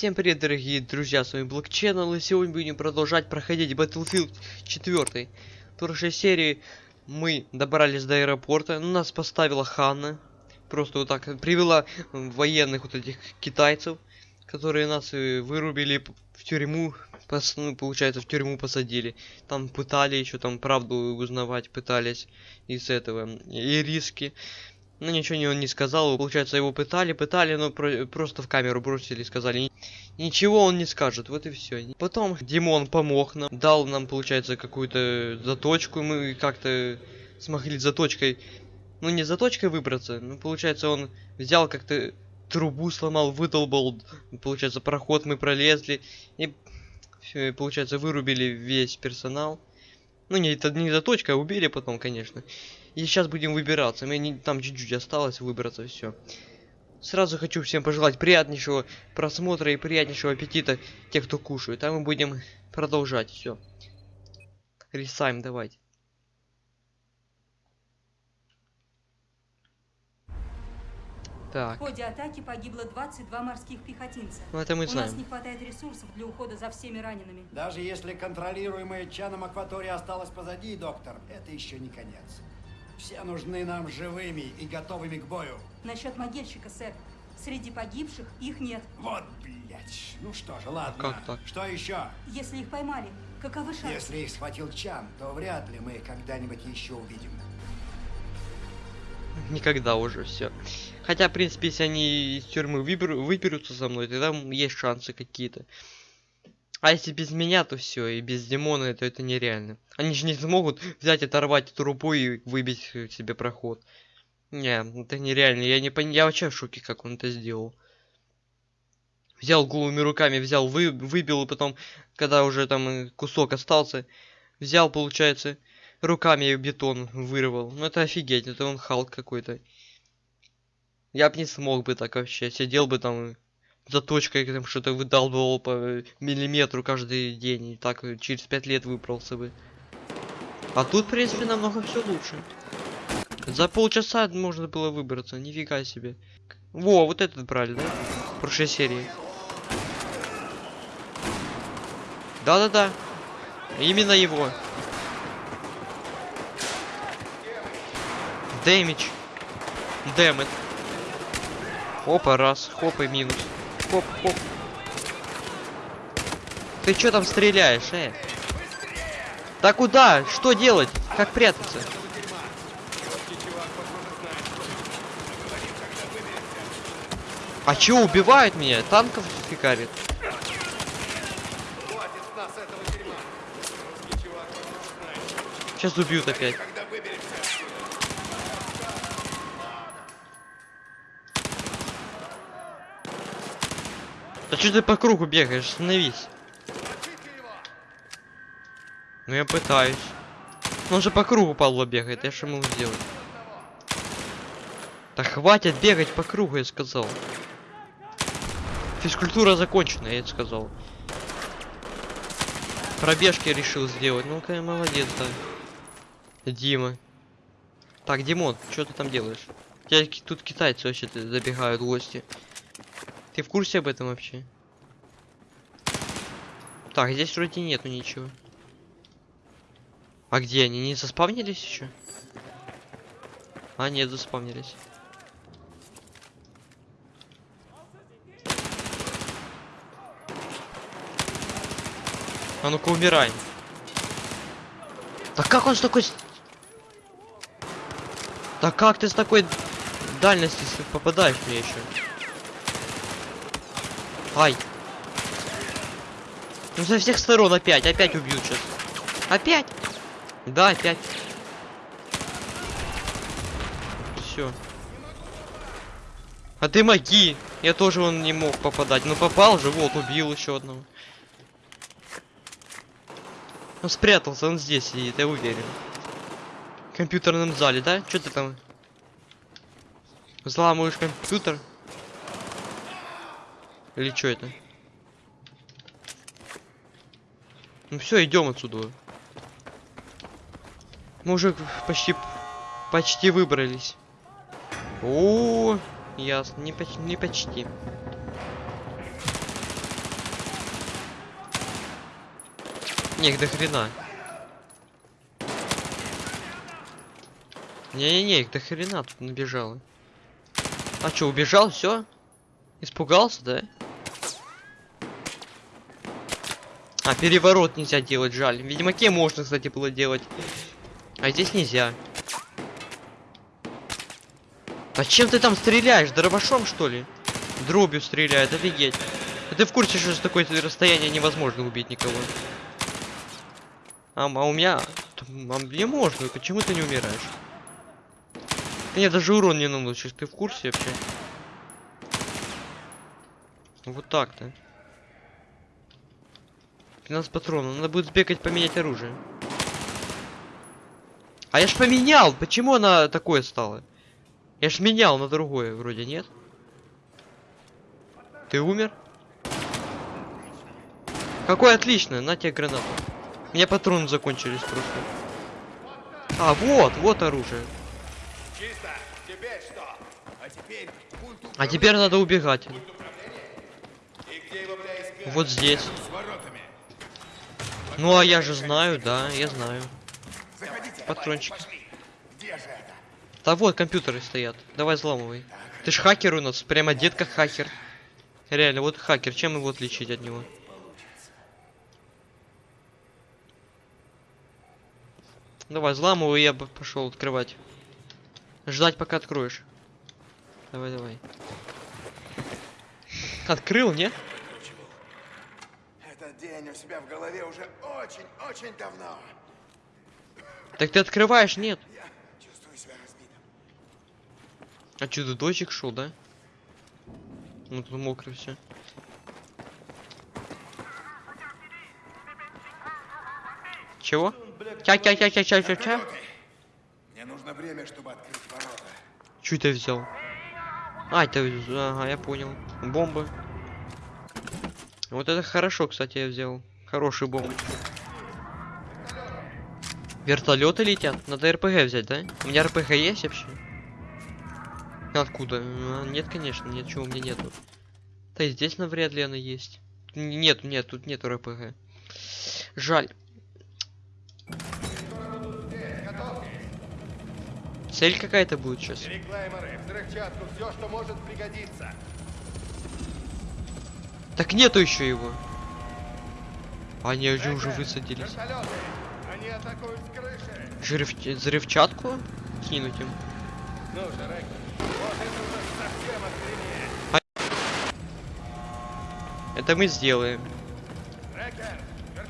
Всем привет, дорогие друзья, с вами Channel, и сегодня будем продолжать проходить Battlefield 4. В прошлой серии мы добрались до аэропорта, ну, нас поставила Ханна, просто вот так, привела военных вот этих китайцев, которые нас вырубили в тюрьму, пос, ну, получается, в тюрьму посадили. Там пытали еще, там правду узнавать пытались из этого, и риски. Ну, ничего не, он не сказал. Получается, его пытали, пытали, но про просто в камеру бросили и сказали, ничего он не скажет. Вот и все. Потом Димон помог нам, дал нам, получается, какую-то заточку. Мы как-то смогли заточкой, ну, не заточкой выбраться, но, получается, он взял как-то трубу сломал, выдолбал, получается, проход мы пролезли. И, все, получается, вырубили весь персонал. Ну, не, это не заточка, а убили потом, конечно. И сейчас будем выбираться. Мне не, там чуть-чуть осталось выбраться, все. Сразу хочу всем пожелать приятнейшего просмотра и приятнейшего аппетита тех, кто кушает. А мы будем продолжать, все. Рисаем, давайте. Так. В ходе атаки погибло 22 морских пехотинца. Ну это мы У знаем. нас не хватает ресурсов для ухода за всеми ранеными. Даже если контролируемая Чаном акватория осталась позади, доктор, это еще не конец. Все нужны нам живыми и готовыми к бою. Насчет могильщика, сэр. Среди погибших их нет. Вот, блядь. Ну что же, ладно. Как так? Что еще? Если их поймали, каковы шансы? Если их схватил Чан, то вряд ли мы когда-нибудь еще увидим. Никогда уже все. Хотя, в принципе, если они из тюрьмы выберу, выберутся со мной, тогда есть шансы какие-то. А если без меня, то все, и без Димона, то это нереально. Они же не смогут взять, оторвать эту рупу и выбить себе проход. Не, это нереально. Я не пон... Я вообще в шоке, как он это сделал. Взял голыми руками, взял, вы... выбил, и потом, когда уже там кусок остался, взял, получается, руками бетон вырвал. Ну это офигеть, это он Халк какой-то. Я бы не смог бы так вообще. Сидел бы там заточкой там что-то выдалбывал по миллиметру каждый день. И так через пять лет выбрался бы. А тут, в принципе, намного все лучше. За полчаса можно было выбраться, нифига себе. Во, вот этот брали, да? В прошлой серии. Да-да-да. Именно его. Damage. Damaged. Опа, раз. Хоп и минус. Хоп, хоп. Ты чё там стреляешь, э? Да куда? Что делать? Как прятаться? А чё убивают меня? Танков фикарит. Сейчас убьют опять. Да что ты по кругу бегаешь? Остановись. Ну я пытаюсь. Он же по кругу Павло бегает, я что могу сделать? Да хватит бегать по кругу, я сказал. Физкультура закончена, я это сказал. Пробежки решил сделать. Ну-ка, молодец, да. Дима. Так, Димон, что ты там делаешь? Тут китайцы вообще забегают гости. Ты в курсе об этом вообще? Так, здесь вроде нету ничего. А где они? Не заспавнились еще? А, нет, заспавнились. А ну-ка умирай. Да как он с такой... Да как ты с такой дальности попадаешь мне еще? Ай. Ну со всех сторон опять, опять убьют сейчас. Опять? Да, опять. Все. А ты маги. Я тоже он не мог попадать. Ну попал же, вот, убил еще одного. Он спрятался, он здесь сидит, я уверен. В компьютерном зале, да? Что ты там? Взламываешь компьютер? Или что это? Ну все, идем отсюда. Мы уже почти почти выбрались. О, ясно, не, почти не почти. Не, до хрена. Не-не-не, их до хрена тут набежало. А чё, убежал, все? Испугался, да? А, переворот нельзя делать, жаль. В Ведьмаке можно, кстати, было делать. А здесь нельзя. А чем ты там стреляешь? Дробашом, что ли? Дробью стреляет, офигеть. А ты в курсе, что с такой расстояния невозможно убить никого? А, а у меня... А мне можно, почему ты не умираешь? Мне даже урон не наносишь, ты в курсе вообще? Вот так-то. 15 патронов, надо будет сбегать поменять оружие. А я ж поменял! Почему она такое стала? Я ж менял на другое, вроде нет? Ты умер? Какой отлично, на тебе гранату. У меня патроны закончились просто. А, вот, вот оружие. Чисто. Теперь что? А теперь А теперь надо убегать. Вот здесь. Ну а я же знаю, да, я знаю. Патрончик. Да вот компьютеры стоят. Давай взламывай. Ты ж хакер у нас, прям одет как хакер. Реально, вот хакер, чем его отличить от него? Давай, взламывай, я бы пошел открывать. Ждать, пока откроешь. Давай, давай. Открыл, не? День у себя в голове уже очень-очень давно. Так ты открываешь, нет? Я чувствую себя разбитым. А что, тут дождик шел, да? Ну тут мокро все. Чего? Ча-ча-ча-ча-ча-ча-ча. Мне нужно время, чтобы открыть ворота. Чё ты взял? А, это... Ага, я понял. Бомбы. Вот это хорошо, кстати, я взял. Хорошие бомбы. Вертолеты летят. Надо РПГ взять, да? У меня РПГ есть вообще? Откуда? А, Нет, конечно, нет, чего у меня нету. Да и здесь навряд ли она есть. Нет, нет, тут нет РПГ. Жаль. Цель какая-то будет сейчас. Все, что может пригодиться. Так нету еще его. Они же уже высадились. Жирв... Взрывчатку кинуть им. Ну же, вот это уже охренеть. Это мы сделаем.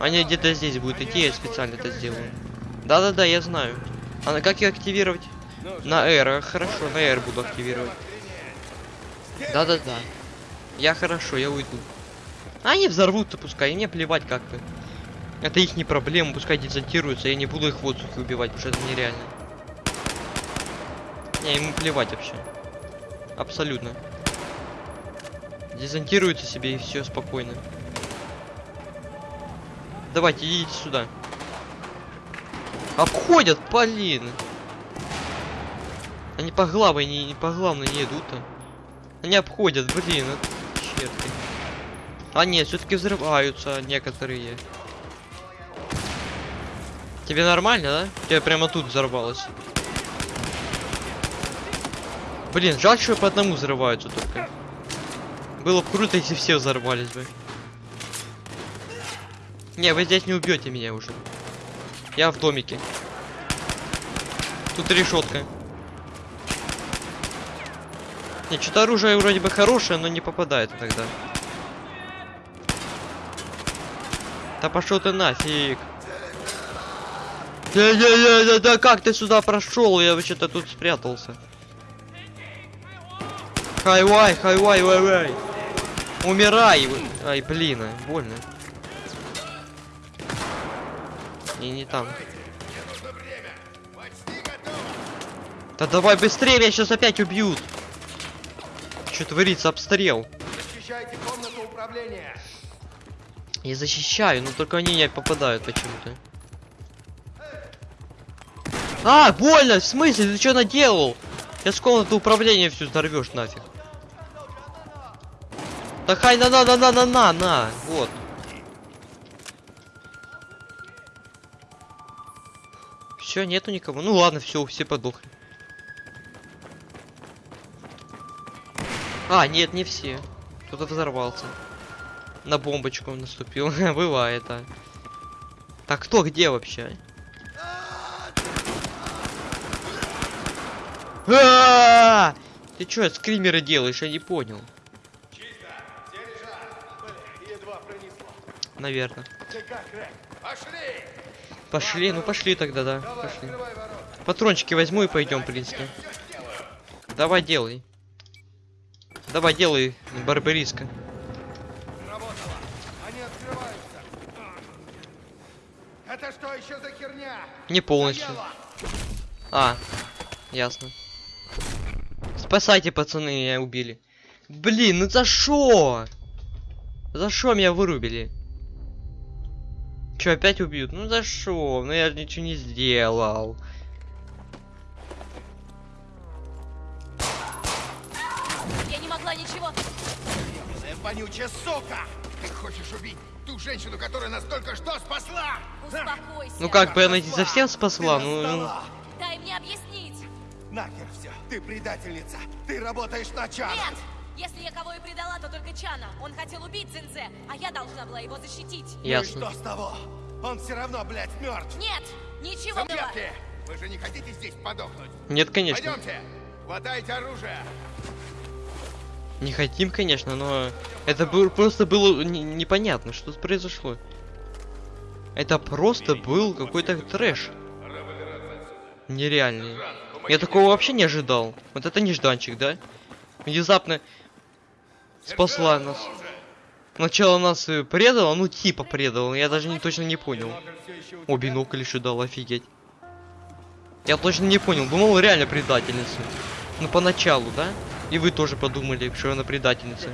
Они где-то здесь будут идти, я специально это сделаю. Да-да-да, я знаю. А на как ее активировать? На R, хорошо, на R буду активировать. Да-да-да. Я хорошо, я уйду. Они взорвут-то пускай, мне плевать как-то. Это их не проблема, пускай дезонтируются, я не буду их в воздухе убивать, потому что это нереально. Не, ему плевать вообще. Абсолютно. Дезонтируются себе и все спокойно. Давайте, идите сюда. Обходят, блин. Они по главной не, не по главной не идут-то. Они обходят, блин, это черти. А нет, все-таки взрываются некоторые. Тебе нормально, да? Тебе прямо тут взорвалось. Блин, жаль, что по одному взрываются только. Было бы круто, если все взорвались бы. Не, вы здесь не убьете меня уже. Я в домике. Тут решетка. Не, что-то оружие вроде бы хорошее, но не попадает иногда. Да пошел ты нафиг. Да, да, да, да, да, как ты сюда прошел? Я вообще-то тут спрятался. Хайвай, хайвай, вай, вай. Умирай. Ай, блин, больно. Не, не там. Да давай быстрее, меня сейчас опять убьют. Что творится, обстрел. защищайте комнату управления. Я защищаю, но только они не попадают почему-то. А, больно! В смысле? Ты что наделал? Я с комнаты управления всю взорвешь нафиг. Да хай на на на на на на на! Вот. Все, нету никого. Ну ладно, все, все подохли. А, нет, не все. Кто-то взорвался. На бомбочку наступил. Бывает, а. Так кто где вообще? А! Ты чё, скримеры делаешь? Я не понял. Наверное. Пошли! Ну пошли тогда, да. Пошли. Патрончики возьму и пойдем, в принципе. Давай делай. Давай делай, барбариска. Работало. Они открываются. Это что еще за херня? Не полностью. А, ясно. Спасайте, пацаны, меня убили. Блин, ну за шо? За шо меня вырубили? Чё, опять убьют? Ну за шо? Ну я же ничего не сделал. Я не могла ничего. Вонючая сука! Ты хочешь убить женщину, которая нас только что спасла? Успокойся. Ну как бы она не совсем спасла, ну... ну. Дай мне объяснить. Нахер все. Ты предательница. Ты работаешь на Чана. Нет! Если я кого и предала, то только Чана. Он хотел убить Цинзе, а я должна была его защитить. Ну и Ясно. что с того? Он все равно, блядь, мертв. Нет! Ничего было. Сумерки! Вы же не хотите здесь подохнуть? Нет, конечно. Пойдемте! Хватайте оружие! Не хотим, конечно, но это был, просто было не- непонятно, что произошло. Это просто был какой-то трэш. Нереальный. Я такого вообще не ожидал. Вот это нежданчик, да? Внезапно спасла нас. Сначала нас предала, ну типа предала, я даже не точно не понял. О, бинокль еще дал, офигеть. Я точно не понял, думал реально предательница. Ну поначалу, да? И вы тоже подумали, что она предательница.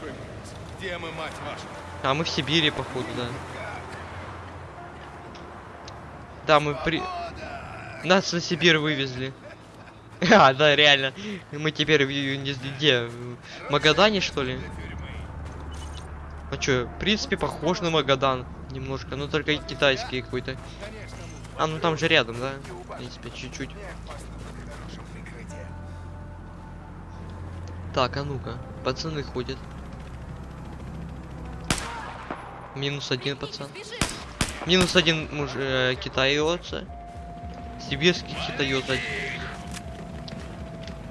Где мы, мать вашу? А мы в Сибири, походу, да. Да, мы при... Нас на Сибирь вывезли. А, да, реально. Мы теперь в, где? В Магадане, что ли? А чё, в принципе, похож на Магадан. Немножко, но только китайский какой-то. А, ну там же рядом, да? В принципе, чуть-чуть. Так, а ну-ка. Пацаны ходят. Минус один пацан. Минус один муж э, китаёца. Сибирский китаёц один.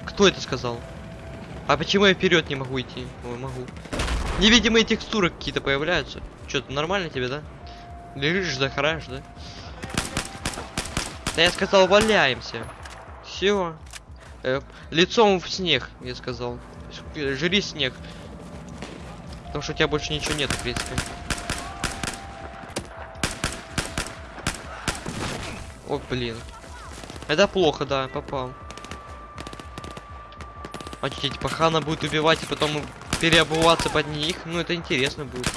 Кто это сказал? А почему я вперед не могу идти? Ой, могу. Невидимые текстуры какие-то появляются. Что-то нормально тебе, да? Лежишь, захараешь, да? Да я сказал, валяемся. Все. лицом в снег, я сказал. Э, Жри снег. Потому что у тебя больше ничего нет, в принципе. О, блин. Это плохо, да, попал. А что, типа Хана будет убивать и потом переобуваться под них? Ну, это интересно будет.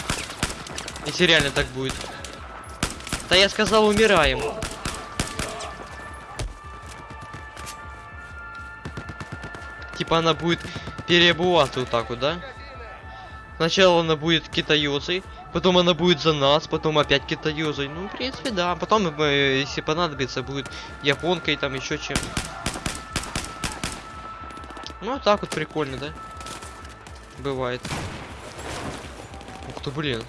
Если реально так будет. Да я сказал, умираем. Типа она будет так вот, да? Сначала она будет китаёзой, потом она будет за нас, потом опять китаёзой. Ну, в принципе, да. Потом, э, если понадобится, будет японкой, там еще чем. Ну, так вот прикольно, да? Бывает. Ух ты, блин.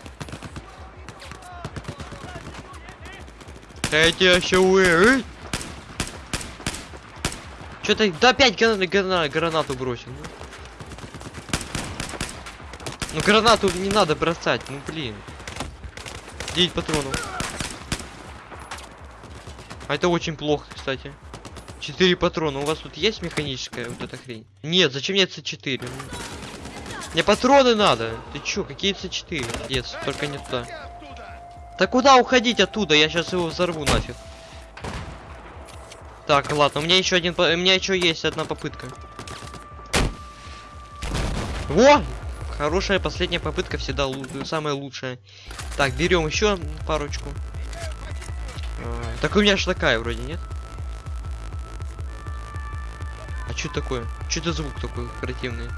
Я тебя еще вы... Что-то... Да опять грана... грана- гранату бросил. ну. Ну гранату не надо бросать, ну блин. 9 патронов. А это очень плохо, кстати. 4 патрона. У вас тут есть механическая вот эта хрень? Нет, зачем мне С4? Ну, Мне патроны надо. Ты чё, какие С4? Нет, только не туда. Да куда уходить оттуда? Я сейчас его взорву нафиг. Так, ладно, у меня еще один, у меня еще есть одна попытка. Во! Хорошая последняя попытка всегда самая лучшая. Так, берем еще парочку. А, так у меня же такая вроде, нет? А что такое? Что это звук такой противный?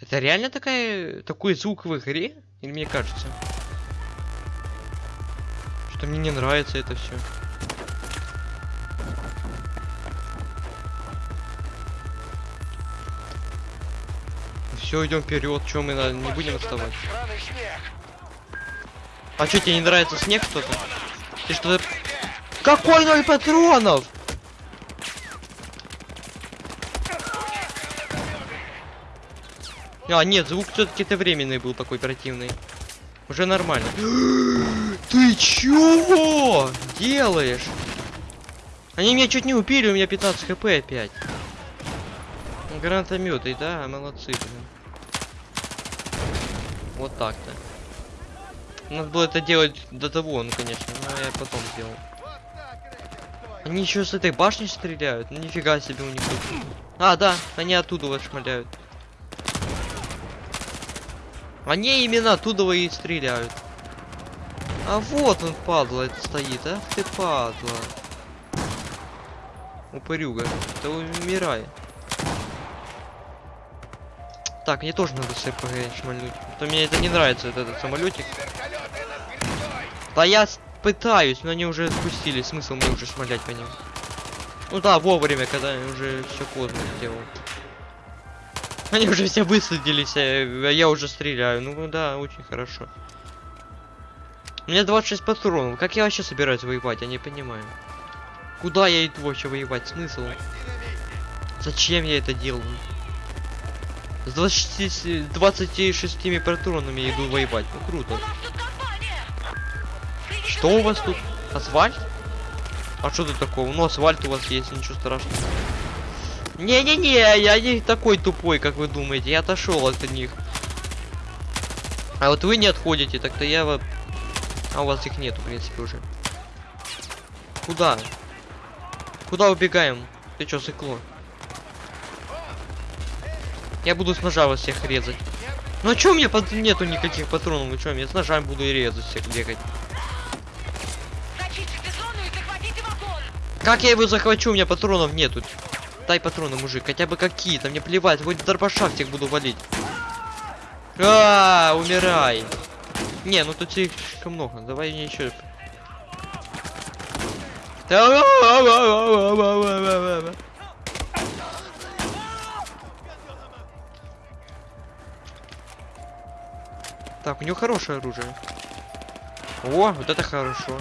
Это реально такая, такой звук в игре? Или мне кажется? Что мне не нравится это все. Все, идем вперед, чем мы на- не будем отставать. А что тебе не нравится снег что-то? Ты что-то... Какой ноль патронов? А, нет, звук все-таки это временный был такой противный. Уже нормально. Ты чего делаешь? Они меня чуть не убили, у меня 15 хп опять. Гранатометы, да, молодцы, блин. Вот так-то. Надо было это делать до того, ну конечно, но я потом сделал. Они еще с этой башни стреляют? Ну нифига себе у них. А, да, они оттуда вот шмаляют. Они именно оттуда и стреляют. А вот он, падла, это стоит, а? Ты падла. Упырюга. Ты умирай. Так, мне тоже надо с РПГ шмальнуть. А То мне это не нравится, вот этот самолетик. Да я пытаюсь, но они уже спустились. Смысл мне уже шмалять по ним. Ну да, вовремя, когда уже все поздно сделал. Они уже все высадились, я, а я уже стреляю. Ну да, очень хорошо. У меня 26 патронов. Как я вообще собираюсь воевать, я не понимаю. Куда я иду вообще воевать? Смысл? Зачем я это делаю? С 26, 26 патронами я иду воевать. Ну круто. Что у вас тут? Асфальт? А что тут такого? Ну асфальт у вас есть, ничего страшного. Не-не-не, я не такой тупой, как вы думаете. Я отошел от них. А вот вы не отходите, так-то я вот... А у вас их нету, в принципе, уже. Куда? Куда убегаем? Ты чё, сыкло? Я буду с ножа вас всех резать. Ну а чё у меня под... нету никаких патронов? Вы чё, я с ножами буду и резать всех бегать. Как я его захвачу? У меня патронов нету. Дай патроны, мужик, хотя бы какие-то. Мне плевать, хоть дробаша всех буду валить. А, умирай. Не, ну тут слишком много. Давай мне еще. Так, у него хорошее оружие. О, вот это хорошо.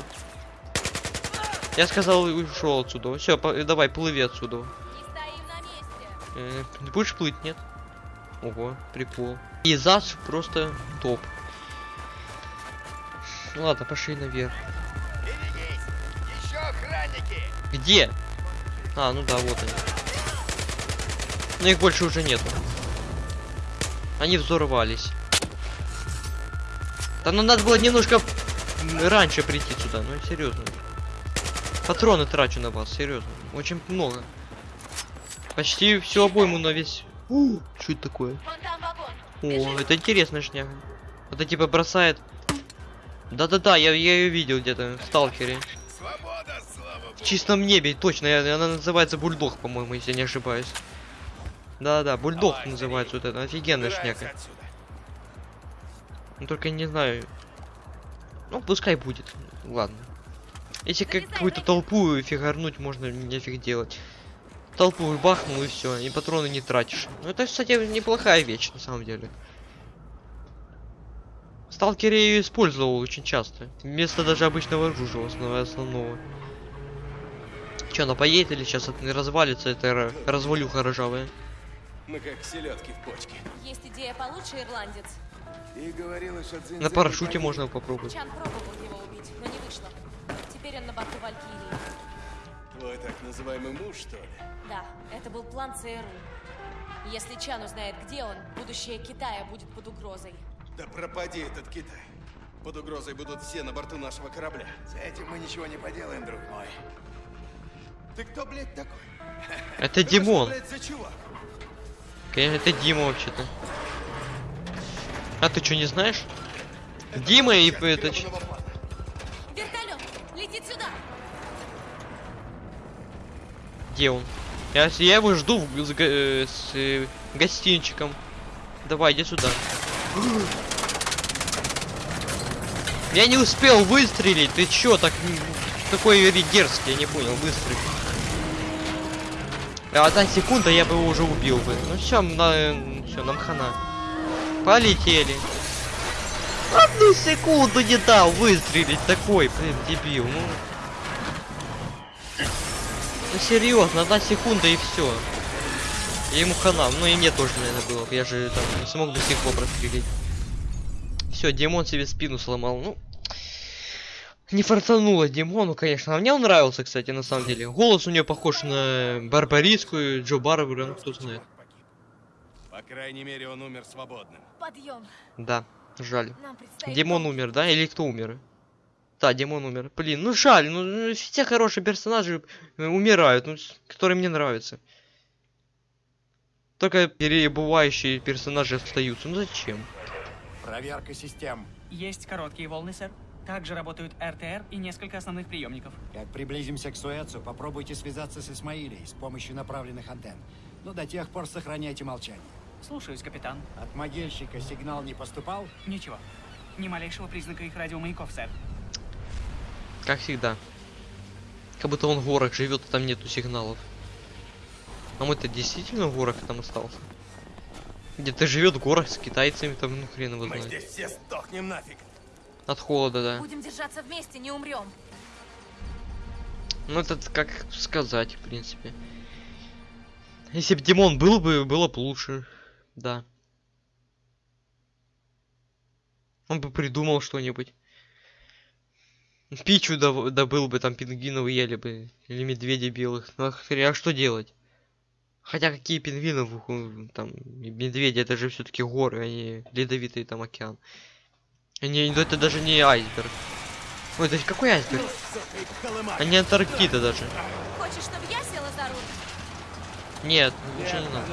Я сказал, ушел отсюда. Все, давай, плыви отсюда. Э, будешь плыть, нет? Ого, прикол. И ЗАС просто топ. Ладно, пошли наверх. Где? А, ну да, вот они. Но их больше уже нету. Они взорвались. Да ну надо было немножко раньше прийти сюда, ну серьезно. Патроны трачу на вас, серьезно. Очень много. Почти всю обойму на весь. У, что это такое? О, это интересная шняга. Это типа бросает. Да-да-да, я, я ее видел где-то в сталкере. Свобода! В чистом небе, точно, я- она называется бульдог, по-моему, если я не ошибаюсь. Да-да, бульдог Давай, называется вот это, офигенная шняга. отсюда. Ну только не знаю. Ну, пускай будет. Ладно. Если какую-то толпу фигарнуть, можно нефиг делать. Толпу бахнул и все, и патроны не тратишь. Ну это, кстати, неплохая вещь, на самом деле. В Сталкере я ее использовал очень часто. Вместо даже обычного оружия основного. основного. Че, она поедет или сейчас это не развалится, это ра- развалюха ржавая? Мы как селедки в почке. Есть идея получше, ирландец. И что На парашюте можно попробовать. Чан пробовал его убить, но не вышло. Теперь он на борту Валькирии. Твой так называемый муж, что ли? Да, это был план ЦРУ. Если Чан узнает, где он, будущее Китая будет под угрозой. Да пропади этот Китай. Под угрозой будут все на борту нашего корабля. С этим мы ничего не поделаем, друг мой. Ты кто, блядь, такой? Это Димон. Конечно, это Дима вообще-то. А ты что, не знаешь? Дима и это... Вертолет! Летит сюда! Где он? Я, я его жду в- с, га- э, с э, гостинчиком. Давай, иди сюда. Я не успел выстрелить. Ты чё так такой дерзкий? Я не понял, выстрелить. А одна секунда, я бы его уже убил бы. Ну все, на, все, нам хана. Полетели. Одну секунду не дал выстрелить такой, блин, дебил. Ну, ну серьезно, одна секунда и все. И ему хана. Ну и мне тоже, наверное, было. Я же там не смог до сих пор прострелить. Все, Димон себе спину сломал. Ну, не фартануло Димону, конечно. А мне он нравился, кстати, на самом деле. Голос у нее похож на Барбариску, Джо Барбара, ну кто знает. По крайней мере, он умер свободным. Подъем. Да, жаль. Нам предстоит... Димон умер, да? Или кто умер? Да, Димон умер. Блин, ну жаль, ну ну, все хорошие персонажи э, умирают, ну, которые мне нравятся. Только перебывающие персонажи остаются. Ну зачем? Проверка систем. Есть короткие волны, сэр. Также работают РТР и несколько основных приемников. Как приблизимся к Суэцу, попробуйте связаться с Исмаилией с помощью направленных антенн. Но до тех пор сохраняйте молчание. Слушаюсь, капитан. От могильщика сигнал не поступал? Ничего. Ни малейшего признака их радиомаяков, сэр. Как всегда. Как будто он в горах живет, а там нету сигналов. А мы-то действительно в горах там остался. Где-то живет в горах с китайцами, там, ну хрен его Мы знает. здесь все сдохнем нафиг. От холода, да. Будем держаться вместе, не умрем. Ну это как сказать, в принципе. Если бы Димон был бы, было бы лучше. Да. Он бы придумал что-нибудь. Пичу добыл бы, там пингвинов ели бы. Или медведей белых. Ну а а что делать? Хотя какие пингвины, в- в- там, медведи, это же все-таки горы, они ледовитый там океан. Они, ну, это даже не айсберг. Ой, это какой айсберг? А не Антарктида даже. Хочешь, чтобы я села за руль? Нет, лучше не надо.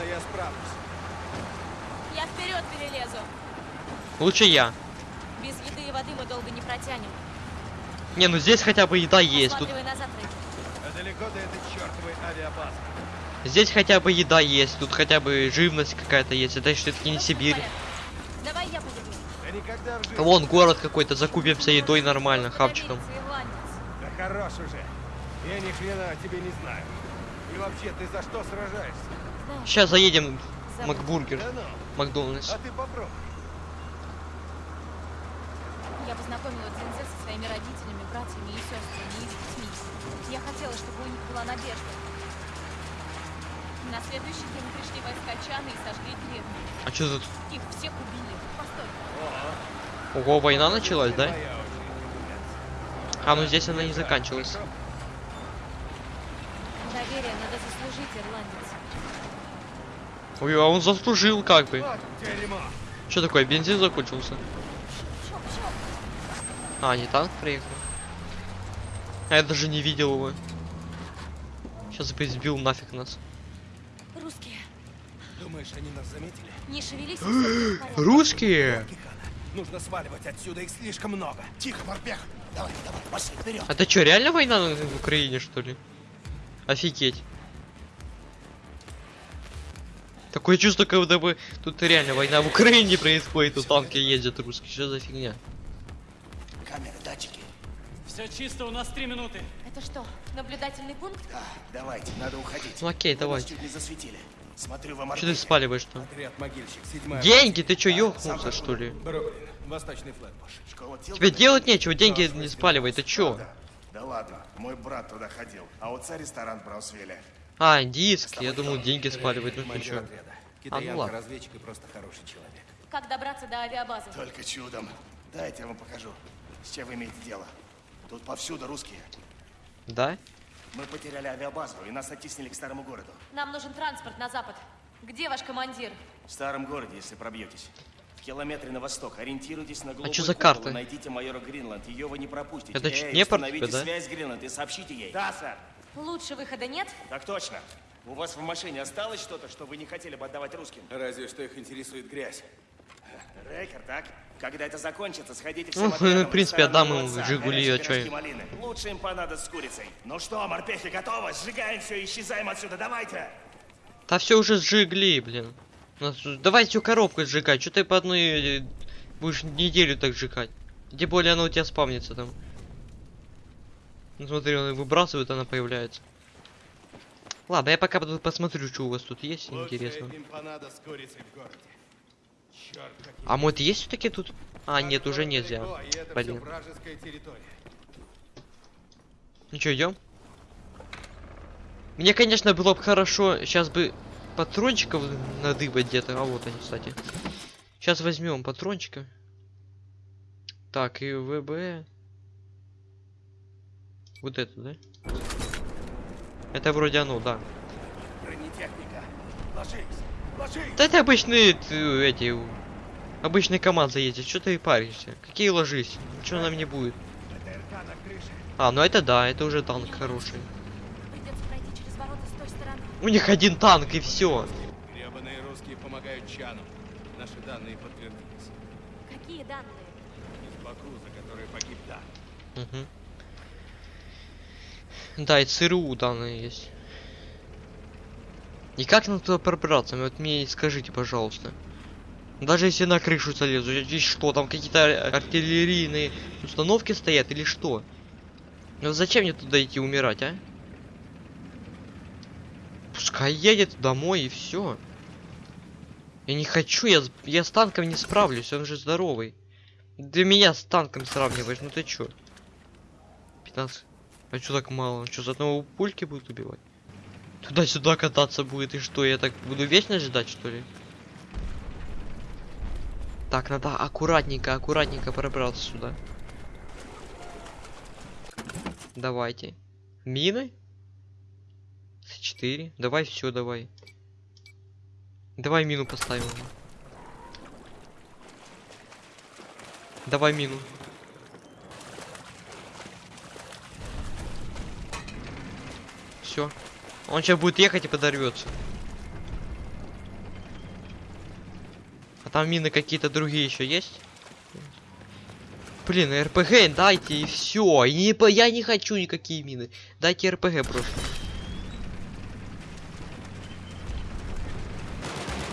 Я вперед перелезу. Лучше я. Без еды и воды мы долго не протянем. Не, ну здесь хотя бы еда есть. Тут. А далеко до этой чертовой авиабазы. здесь хотя бы еда есть. Тут хотя бы живность какая-то есть. Это все таки не Сибирь. Давай я. Да. Вон город какой-то, закупимся едой нормально, хавчиком. Да хорош уже. Я ни хрена тебе не знаю. И вообще, ты за что сражаешься? Сейчас заедем в. Макбургер, Да ну, Макдональдс. а ты попробуй. Я познакомила Дзинзе со своими родителями, братьями и сестрами и с детьми. Я хотела, чтобы у них была надежда. На следующий день пришли войска Чана и сожгли деревню. А что тут? Их всех убили. Постой. Ого, война началась, да? А, ну здесь она не заканчивалась. Доверие надо заслужить, ирландец. Ой, а он заслужил как бы. Что такое, бензин закончился? А, не танк приехал. А я даже не видел его. Сейчас бы сбил нафиг нас. Русские. Думаешь, они нас заметили? Не шевелись. Русские? Нужно сваливать отсюда, их слишком много. Тихо, морпех. Давай, давай, пошли вперед. А это что, реально война на- в Украине, что ли? Офигеть. Такое чувство, как будто бы тут реально война в Украине происходит, тут танки ездят русские. Что за фигня? Камеры, датчики. Все чисто, у нас три минуты. Это что, наблюдательный пункт? Да, давайте, надо уходить. Ну окей, давай. чуть не засветили. Смотрю, вам Что ты спаливаешь там? Отряд могильщик, седьмая. Деньги, ты чё, ёхнулся, что ли? Бруклин, восточный. Школа Тебе делать нечего, деньги не спаливай, ты чё? Да. Ладно, мой брат туда ходил, а отца ресторан в Браусвилле. А, диски, я думал, деньги спаливать, ну ты чё? А, ну ладно. Китаянка-разведчик и просто хороший человек. Как добраться до авиабазы? Только чудом. Дайте я вам покажу, с чем вы имеете дело. Тут повсюду русские. Да? Мы потеряли авиабазу, и нас оттеснили к старому городу. Нам нужен транспорт на запад. Где ваш командир? В старом городе, если пробьетесь. В километре на восток. Ориентируйтесь на голубой чё за купол карта? Найдите майора Гринланд. Ее вы не пропустите. Это Эй, чё, Днепр установите тебе, да? связь с Гринланд и сообщите ей. Да, сэр. Лучше выхода нет? Так точно. У вас в машине осталось что-то, что вы не хотели бы отдавать русским? Разве что их интересует грязь. Рейкер, так? Когда это закончится, сходите Ну, в принципе, в ресторан отдам отца. «Жигули», а чё им? Лучше им понадобится с курицей. Ну что, морпехи готовы? Сжигаем все и исчезаем отсюда. Давайте! Да все уже сжигли, блин. Давай всю коробку сжигать. Что ты по одной э, будешь неделю так сжигать? Тем более она у тебя спавнится там. Ну смотри, он выбрасывает, она появляется. Ладно, я пока посмотрю, что у вас тут есть интересно. А может есть все-таки тут? А, нет, уже нельзя. Блин. Ну что, идем? Мне, конечно, было бы хорошо, сейчас бы патрончиков надыбать где-то. А вот они, кстати. Сейчас возьмем патрончика. Так, и ВБ. Вот это, да? Это вроде оно, да. Бронетехника. Ложись! Ложись! Да это обычные эти обычные команды ездят. Что ты паришься? Какие ложись? Ничего нам не будет. ПТРК на крыше. А, ну это да, это уже танк хороший. Придется пройти через ворота с той стороны. У них один танк и все. Гребаные русские помогают Чану. Наши данные подтвердились. Какие данные? Из Баку, за который погиб Дан. Угу. Да, и ЦРУ данные есть. И как нам туда пробраться? Вот мне скажите, пожалуйста. Даже если на крышу залезу, здесь что, там какие-то ар- артиллерийные установки стоят или что? Ну зачем мне туда идти умирать, а? Пускай едет домой и все. Я не хочу, я, я с танком не справлюсь, он же здоровый. Для меня с танком сравниваешь, ну ты чё? 15. А чё так мало? Чё, за одного пульки будут убивать? Туда-сюда кататься будет, и что, я так буду вечно ждать, что ли? Так, надо аккуратненько, аккуратненько пробраться сюда. Давайте. Мины? С4. Давай все, давай. Давай мину поставим. Давай мину. Все. Он сейчас будет ехать и подорвется. А там мины какие-то другие еще есть? Блин, РПГ дайте и все. И не, я не хочу никакие мины. Дайте РПГ просто.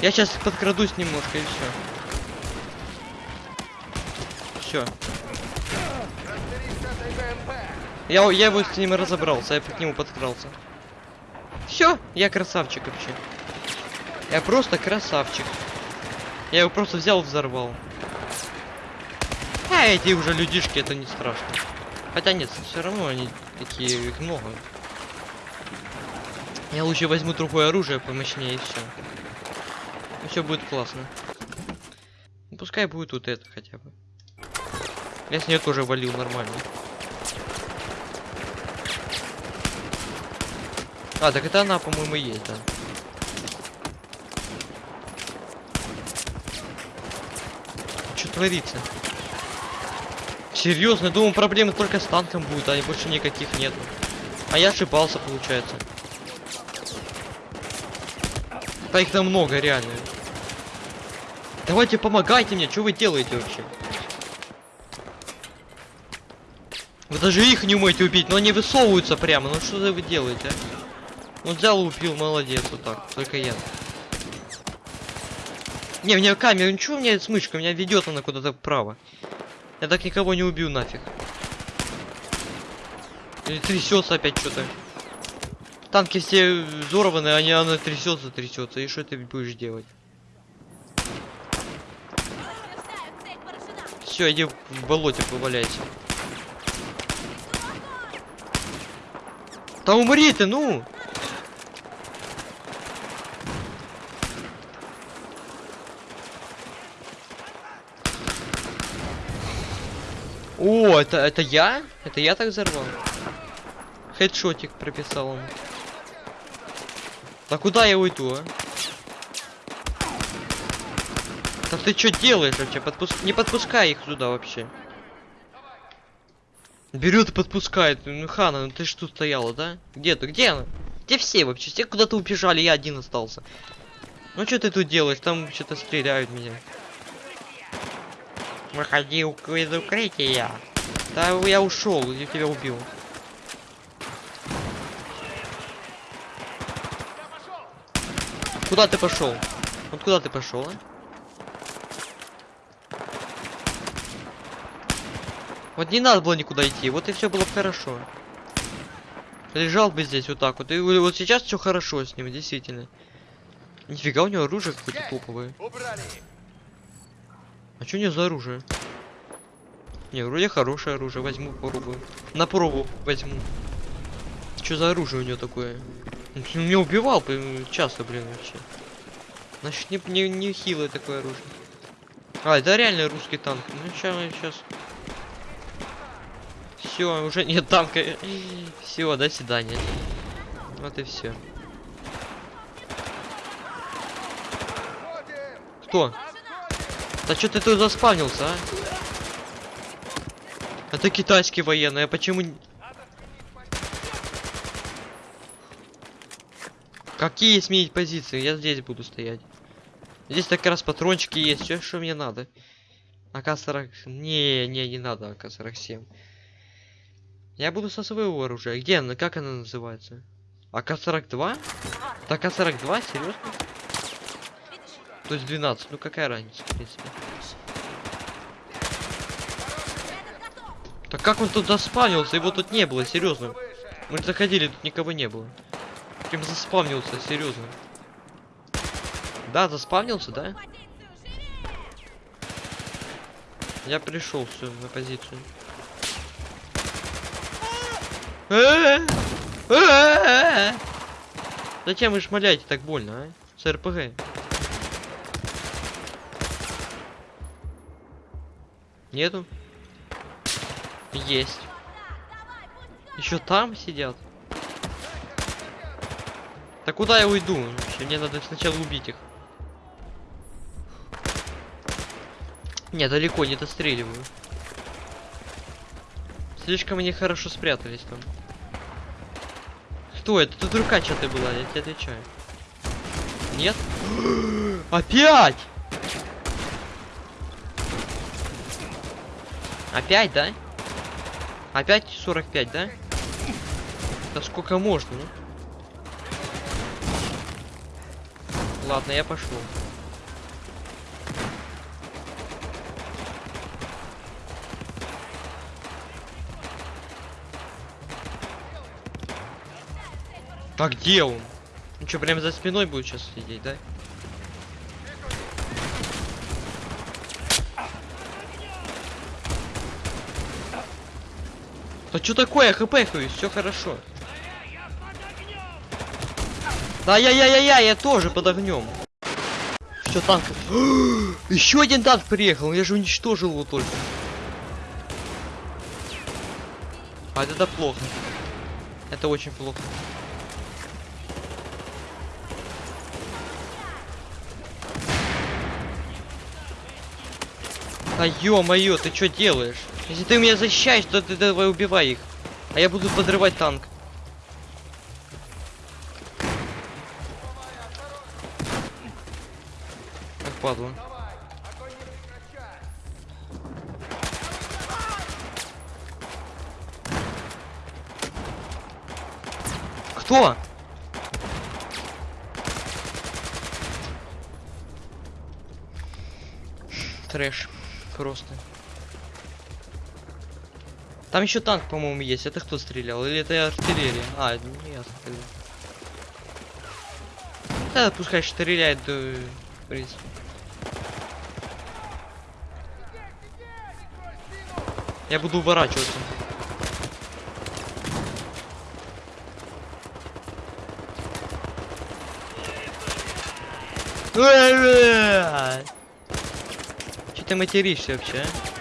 Я сейчас подкрадусь немножко и все. Все. Я, я его с ним разобрался, я к нему подкрался. Все, я красавчик вообще. Я просто красавчик. Я его просто взял взорвал. А эти уже людишки, это не страшно. Хотя нет, все равно они такие, их много. Я лучше возьму другое оружие помощнее и все. Все будет классно. Ну, пускай будет вот это хотя бы. Я с нее тоже валил нормально. А, так это она, по-моему, есть, да. Что творится? Серьезно, я думал, проблемы только с танком будут, а больше никаких нету. А я ошибался, получается. Да их там много, реально. Давайте помогайте мне, что вы делаете вообще? Вы даже их не умеете убить, но они высовываются прямо. Ну что вы делаете, а? Ну взял и убил, молодец, вот так. Только я. Не, мне камера, ничего у меня с мышкой, меня ведет она куда-то вправо. Я так никого не убью нафиг. Или трясется опять что-то. Танки все взорваны, а не она трясется, трясется. И что ты будешь делать? Все, иди в болоте поваляйся. Да умри ты, ну! О, это, это я? Это я так взорвал? Хедшотик прописал он. Да куда я уйду, а? Да ты что делаешь вообще? Подпуск... Не подпускай их сюда вообще. Берет и подпускает. Ну, Хана, ну ты тут стояла, да? Где ты? Где она? Где все вообще? Все куда-то убежали, я один остался. Ну что ты тут делаешь? Там что-то стреляют меня. Выходи из укрытия. Да я ушел, я тебя убил. Куда ты пошел? Вот куда ты пошел, а? Вот не надо было никуда идти, вот и все было бы хорошо. Лежал бы здесь вот так вот. И вот сейчас все хорошо с ним, действительно. Нифига у него оружие какое-то топовое. Убрали! А что него за оружие? Не, вроде хорошее оружие, возьму, попробую. На пробу возьму. Что за оружие у него такое? Меня убивал часто, блин, вообще. Значит, не, не, не хилое такое оружие. А, это реально русский танк. Ну, сейчас, сейчас. Все, уже нет танка. Все, до свидания. Вот и все. Кто? Да что ты тут заспавнился, а? Это китайский военный, а почему... Какие сменить позиции? Я здесь буду стоять. Здесь так раз патрончики есть, все, что мне надо. АК-40... Не, не, не надо АК-47. Я буду со своего оружия. Где она? Как она называется? АК-42? Это АК-42? Серьезно? То есть 12. Ну какая разница, в принципе. Так как он тут заспавнился? Его тут не было, серьезно. Мы заходили, тут никого не было. Прям заспавнился, серьезно. Да, заспавнился, да? Я пришел все на позицию. Зачем вы шмаляете так больно, а? С РПГ. Нету? Есть. Еще там сидят. Так куда я уйду? Мне надо сначала убить их. Не, далеко не достреливаю. Слишком они хорошо спрятались там. Кто это? Тут рука что-то была, я тебе отвечаю. Нет? Опять! Опять, да? Опять 45, да? Да сколько можно, ну? Ладно, я пошел. А где он? Ну что, прям за спиной будет сейчас сидеть, да? Да что такое? Я хпхаюсь, все хорошо. Да я я я я я тоже под огнем. Все танк. Еще один танк приехал, я же уничтожил его только. А это плохо. Это очень плохо. Да ё-моё, ты что делаешь? Если ты меня защищаешь, то ты давай убивай их. А я буду подрывать танк. Как падла. Кто? Трэш. Просто. Там еще танк, по-моему, есть. Это кто стрелял? Или это артиллерия? А, нет. это- Да, пускай стреляет, да, в принципе. Я буду уворачиваться. Че ты материшься вообще, а?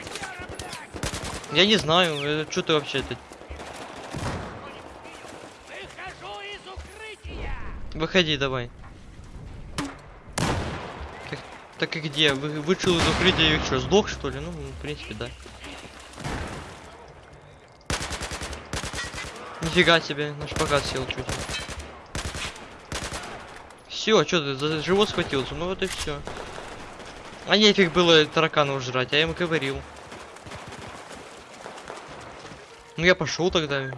Я не знаю, что ты вообще это... Выходи, давай. Так, так и где? Вы, вышел из укрытия и что, сдох что ли? Ну, в принципе, да. Нифига себе, наш шпагат сел чуть. Все, что ты за живот схватился? Ну вот и все. А нефиг было тараканов жрать, я ему говорил. Ну я пошел тогда.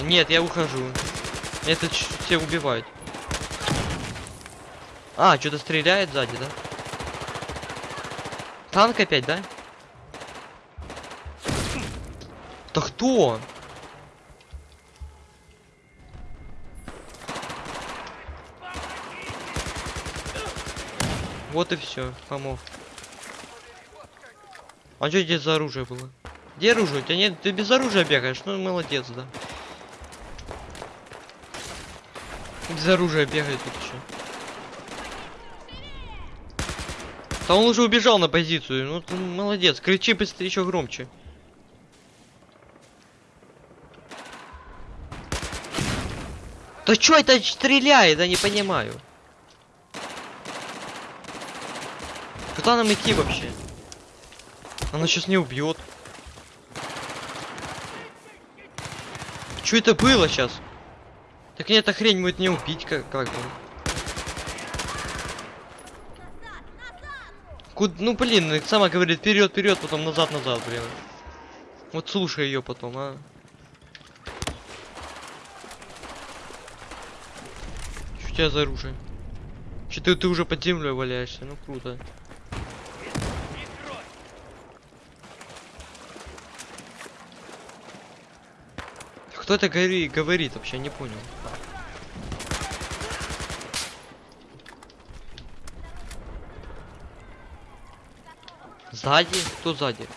Нет, я ухожу. Это все убивают. А, что-то стреляет сзади, да? Танк опять, да? Да кто? Вот и все, помог. А что здесь за оружие было? Где оружие? У тебя нет, ты без оружия бегаешь, ну молодец, да. Без оружия бегает тут еще. Да он уже убежал на позицию, ну ты молодец, кричи быстрее еще громче. Да чё это стреляет, я не понимаю. Куда нам идти вообще? Она сейчас не убьет. Что это было сейчас? Так нет, эта хрень будет не убить, как, как бы. Куд... Ну блин, ну, сама говорит вперед, вперед, потом назад, назад, блин. Вот слушай ее потом, а. Что у тебя за оружие? Че ты, ты уже под землей валяешься? Ну круто. Кто это говори, говорит вообще, не понял. Сзади? Кто сзади?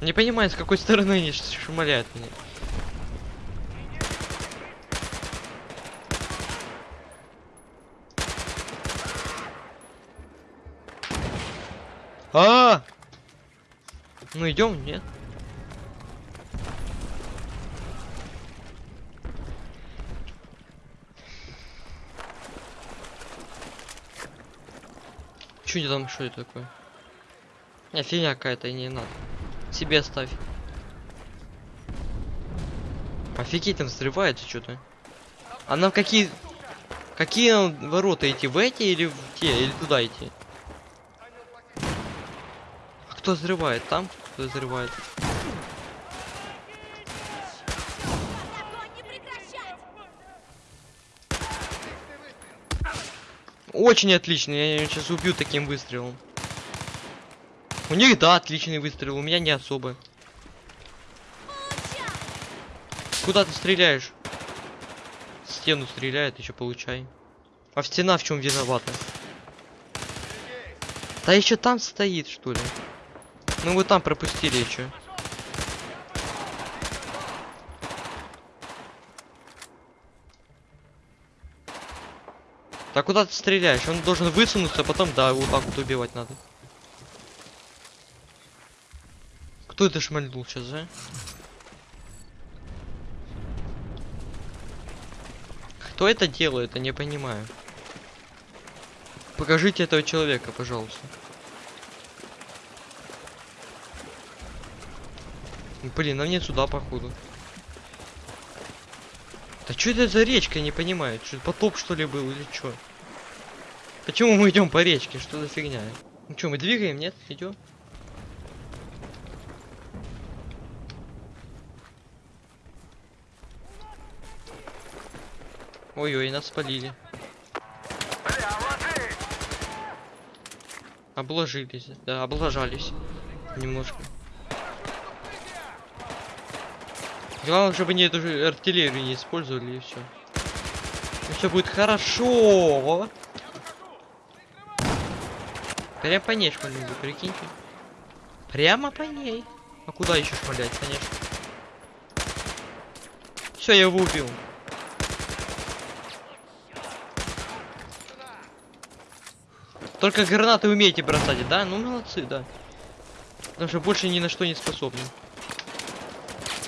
Не понимаю, с какой стороны они ш- шмаляют меня. А! Ну идем, нет? Не там, что это такое? Не, фигня какая-то, не надо. Себе ставь. Офигеть, там взрывается что-то. А нам какие... Какие ворота идти? В эти или в те? Или туда идти? А кто взрывает? Там кто взрывает? Очень отлично, я её сейчас убью таким выстрелом. У них, да, отличный выстрел, у меня не особо. Куда ты стреляешь? В стену стреляет, еще получай. А в стена в чем виновата? Да еще там стоит, что ли? Ну вы там пропустили еще. Так куда ты стреляешь? Он должен высунуться, а потом, да, вот так вот убивать надо. Кто это шмальнул сейчас, а? Кто это делает, я не понимаю. Покажите этого человека, пожалуйста. Блин, нам не сюда, походу. Да что это за речка, я не понимаю. Что, потоп что ли был или что? Почему мы идем по речке? Что за фигня? Ну что, мы двигаем, нет? Идем? Ой-ой, нас спалили. Обложились, да, облажались. Немножко. Главное, чтобы они эту же артиллерию не использовали и все. все будет хорошо. Прям по ней шмальнули, прикиньте. Прямо по ней. А куда еще шмалять, конечно. Все, я его убил. Только гранаты умеете бросать, да? Ну молодцы, да. Потому что больше ни на что не способны.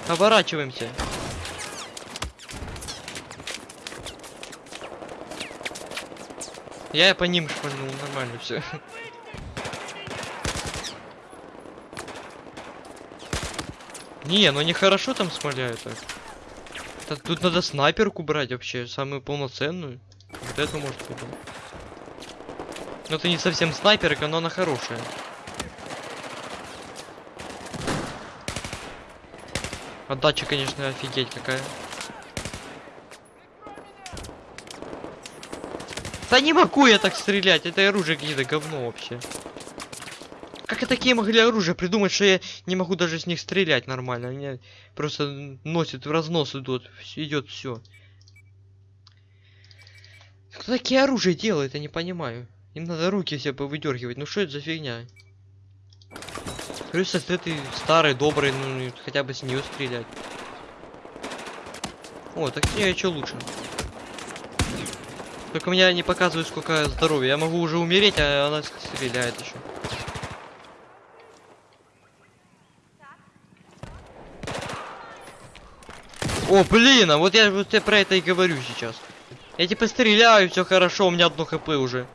Оборачиваемся. Я по ним шпальнул, нормально все. Не, ну они хорошо там смоляют так. Так, тут надо снайперку брать вообще, самую полноценную. Вот эту может быть. Ну это не совсем снайперка, но она хорошая. Отдача, конечно, офигеть какая. Да не могу я так стрелять, это оружие какие-то говно вообще. Как и такие могли оружие придумать, что я не могу даже с них стрелять нормально. Они просто носит в разнос идут, идет все. Кто такие оружие делает, я не понимаю. Им надо руки себе повыдергивать. Ну что это за фигня? Если ты старый, добрый, ну хотя бы с нее стрелять. О, так нее что лучше. Только меня не показывает сколько здоровья. Я могу уже умереть, а она стреляет еще. О, блин, а вот я вот я про это и говорю сейчас. Я типа стреляю, все хорошо, у меня одно хп уже.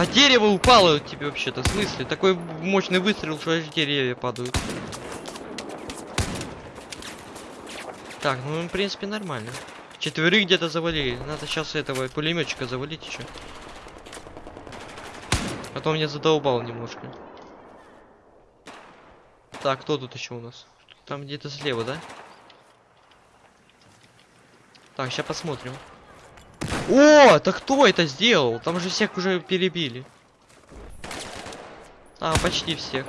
А дерево упало тебе вообще-то, в смысле? Такой мощный выстрел, что аж деревья падают. Так, ну в принципе нормально. Четверых где-то завалили. Надо сейчас этого пулеметчика завалить еще. А то меня задолбал немножко. Так, кто тут еще у нас? Там где-то слева, да? Так, сейчас посмотрим. О, так кто это сделал? Там же всех уже перебили. А, почти всех.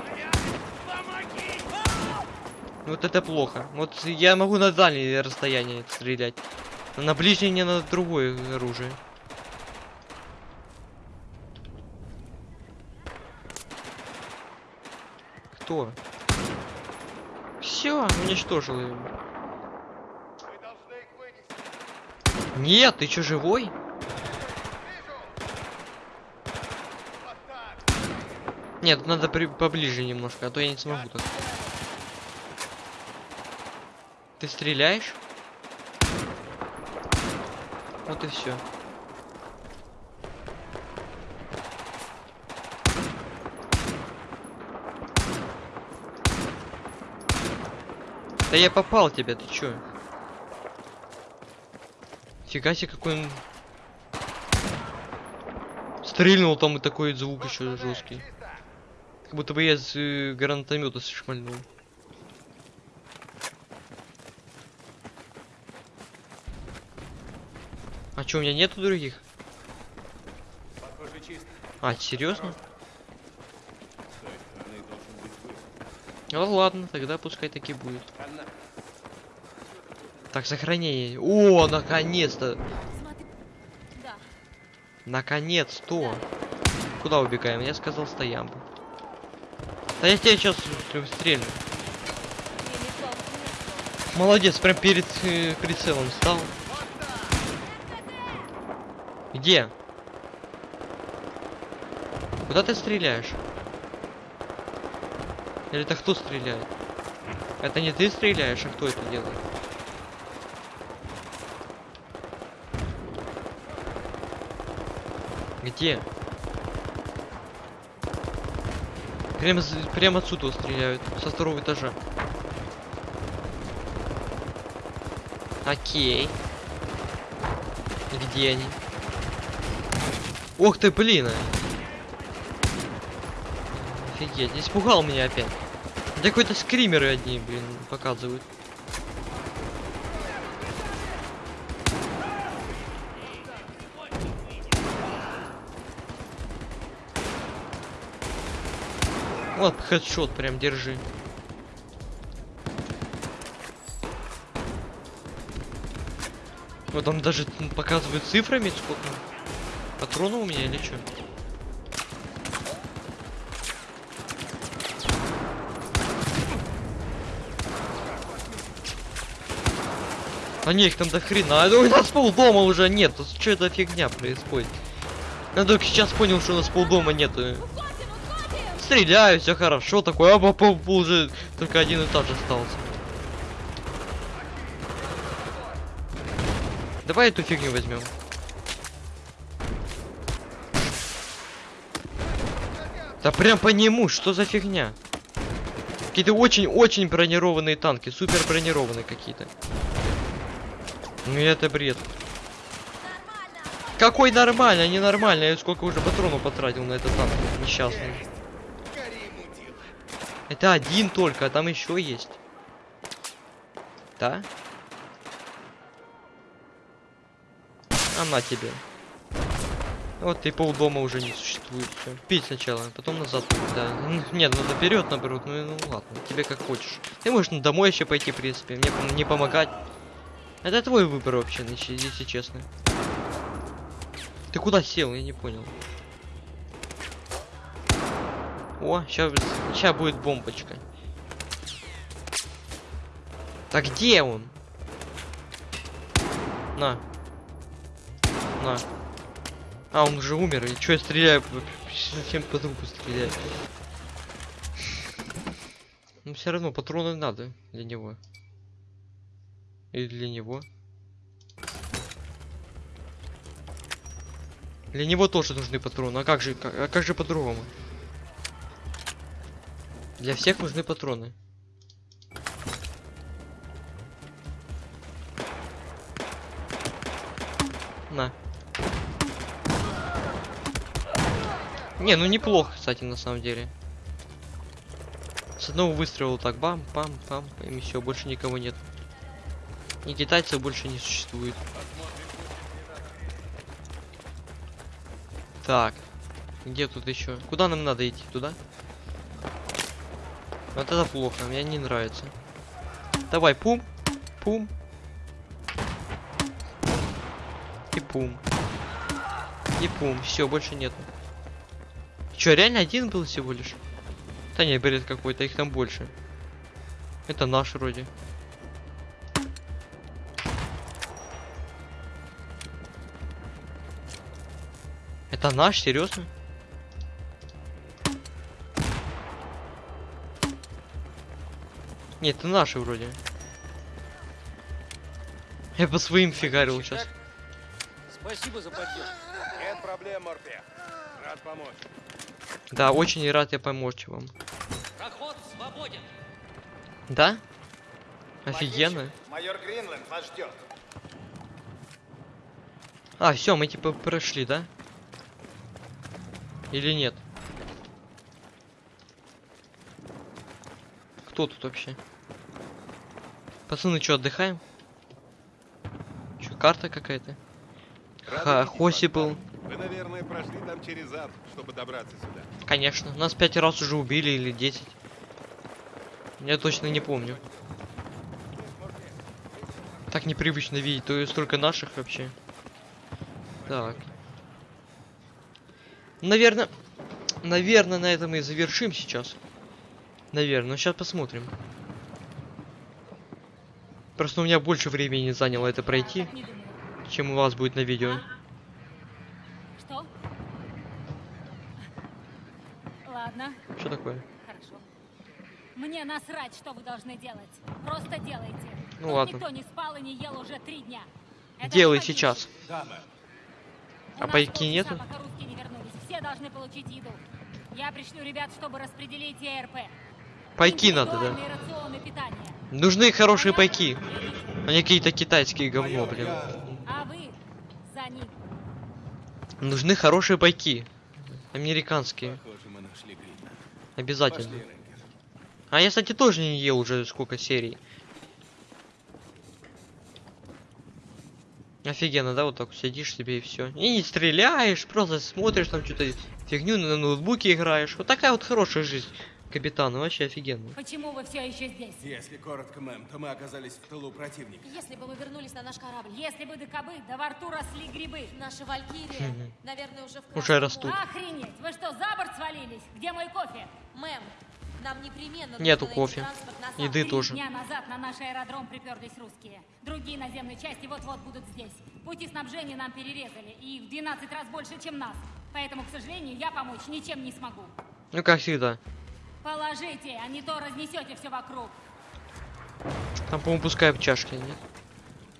Вот это плохо. Вот я могу на дальние расстояния стрелять. На ближнее не на другое оружие. Кто? Все, уничтожил его. Мы должны их вынести. Нет, ты чё, живой? Нет, надо при... поближе немножко, а то я не смогу так. Ты стреляешь? Вот и все. Да я попал тебя, ты чё? Фига себе, какой он... Стрельнул там и такой звук еще жесткий. Как будто бы я с э, гранатомета шмальнул. А чё, у меня нету других? А, серьезно? Ну ладно, тогда пускай таки будет. Одна. Так, сохранение. О, наконец-то! Да. Наконец-то! Куда убегаем? Я сказал стоямбу. Да я тебя сейчас стрельну. Молодец, прям перед э, прицелом стал. Где? Куда ты стреляешь? Или это кто стреляет? Это не ты стреляешь, а кто это делает? Где? Прямо, прямо отсюда стреляют, со второго этажа. Окей. Где они? Ох ты, блин! а. Офигеть, испугал меня опять. Да какой-то скримеры одни, блин, показывают. Вот, хедшот прям держи. Вот там даже м, показывают цифрами, сколько патронов у меня или что? А не, их там до хрена. А у нас полдома уже нет. Что это фигня происходит? Я только сейчас понял, что у нас полдома нету. Стреляю, все хорошо, такой, а по- уже только один этаж остался. Давай эту фигню возьмем. Да прям по нему, что за фигня? Какие-то очень-очень бронированные танки, супер бронированные какие-то. Ну это бред. Какой нормально, ненормально, я сколько уже патронов потратил на этот танк несчастный. Это один только, а там еще есть. Да? А на тебе. Вот и полдома уже не существует. Всё. Пить сначала, потом назад. Да. Нет, надо вперед, наоборот. Ну, ну ладно, тебе как хочешь. Ты можешь ну, домой еще пойти, в принципе. Мне не помогать. Это твой выбор вообще, если честно. Ты куда сел? Я не понял. О, сейчас, будет бомбочка. Так где он? На. На. А, он уже умер. И что я стреляю? Зачем по трупу стреляю? Ну все равно патроны надо для него. И для него. Для него тоже нужны патроны. А как же, а как же по-другому? Для всех нужны патроны. На. Не, ну неплохо, кстати, на самом деле. С одного выстрела так бам, пам, пам, и все, больше никого нет. И китайцев больше не существует. Так. Где тут еще? Куда нам надо идти? Туда? Вот это плохо, мне не нравится. Давай, пум, пум. И пум. И пум. Все, больше нет. Че, реально один был всего лишь? Да не, бред какой-то, их там больше. Это наш вроде. Это наш, серьезно? Нет, это наши вроде. Я по своим фигарил сейчас. Спасибо за поддержку. Нет проблем, Морпе. Рад помочь. Да, очень рад я помочь вам. Проход свободен. Да? Офигенно. Майор Гринленд вас ждет. А, все, мы типа прошли, да? Или нет? Кто тут вообще? Пацаны, что, отдыхаем? Что, карта какая-то? Ха, Хоси был. Вы, наверное, прошли там через ад, чтобы добраться сюда. Конечно. Нас пять раз уже убили или десять. Я точно не помню. Так непривычно видеть, то есть столько наших вообще. Так. Наверное, наверное, на этом и завершим сейчас. Наверное, сейчас посмотрим. Просто у меня больше времени заняло это пройти, чем у вас будет на видео. Что? Ладно, Что такое? хорошо. Мне насрать, что вы должны делать. Просто делайте. Ну Тут ладно. Никто не спал и не ел уже три дня. Это Делай не сейчас. Да, А пайки нету? пока русские не вернулись. Все должны получить еду. Я пришлю ребят, чтобы распределить ИРП. Пайки надо, да. Рационы питания. Нужны хорошие пайки. А не какие-то китайские говно, блин. А. Нужны хорошие пайки. Американские. Обязательно. А я, кстати, тоже не ел уже сколько серий. Офигенно, да, вот так сидишь себе и все. И не стреляешь, просто смотришь там что-то фигню на ноутбуке играешь. Вот такая вот хорошая жизнь капитана, вообще офигенно. Почему вы все еще здесь? Если коротко, мэм, то мы оказались в тылу противника. Если бы мы вернулись на наш корабль, Если бы докобы, да во рту росли грибы. наши валькирии, наверное, уже в Уже растут. Охренеть! Вы что, за борт свалились? Где мой кофе? Мэм, нам непременно Нету кофе. Еды Сахалин. тоже. Дня назад на наш аэродром приперлись русские. Другие наземные части вот-вот будут здесь. Пути снабжения нам перерезали, и в 12 раз больше, чем нас. Поэтому, к сожалению, я помочь ничем не смогу. Ну, как всегда. Положите, а не то разнесете все вокруг. Там, по-моему, пускай в чашке, нет?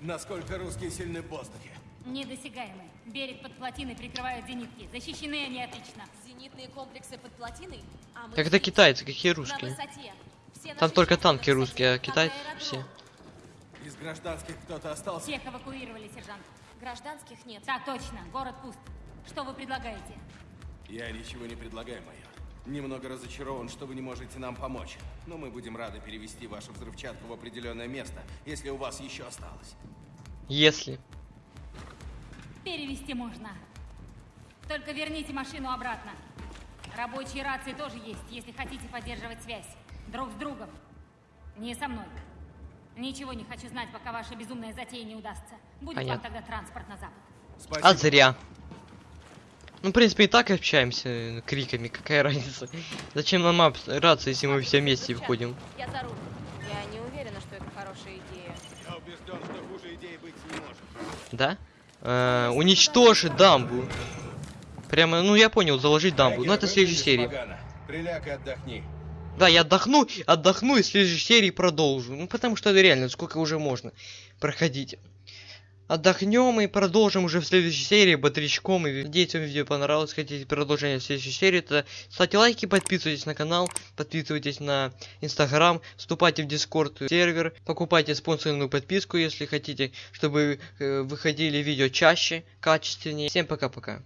Насколько русские сильны в воздухе? Недосягаемы. Берег под плотиной прикрывают зенитки. Защищены они отлично. Зенитные комплексы под плотиной, а мы Как это китайцы, какие русские? Там только танки русские, а китайцы все. Из гражданских кто-то остался? Всех эвакуировали, сержант. Гражданских нет. Так точно, город пуст. Что вы предлагаете? Я ничего не предлагаю, майор. Немного разочарован, что вы не можете нам помочь. Но мы будем рады перевести вашу взрывчатку в определенное место, если у вас еще осталось. Если. Перевести можно. Только верните машину обратно. Рабочие рации тоже есть, если хотите поддерживать связь. Друг с другом. Не со мной. Ничего не хочу знать, пока ваша безумная затея не удастся. Будет вам Понятно. тогда транспорт на запад. Спасибо. А зря. Ну, в принципе, и так общаемся э, криками, какая разница. Зачем нам рация, если мы все вместе входим? Я за руль. Я не уверена, что это хорошая идея. Я убежден, что хуже идеи быть не может. Да? Э, уничтожить дамбу. Прямо, ну я понял, заложить дамбу. Ну это в следующей серии. Приляг и отдохни. Да, я отдохну, отдохну и в следующей серии продолжу. Ну потому что это реально, сколько уже можно проходить. Отдохнем и продолжим уже в следующей серии бодрячком. И надеюсь, вам видео понравилось. Хотите продолжение следующей серии, то ставьте лайки, подписывайтесь на канал, подписывайтесь на инстаграм, вступайте в дискорд сервер, покупайте спонсорную подписку, если хотите, чтобы э, выходили видео чаще, качественнее. Всем пока-пока.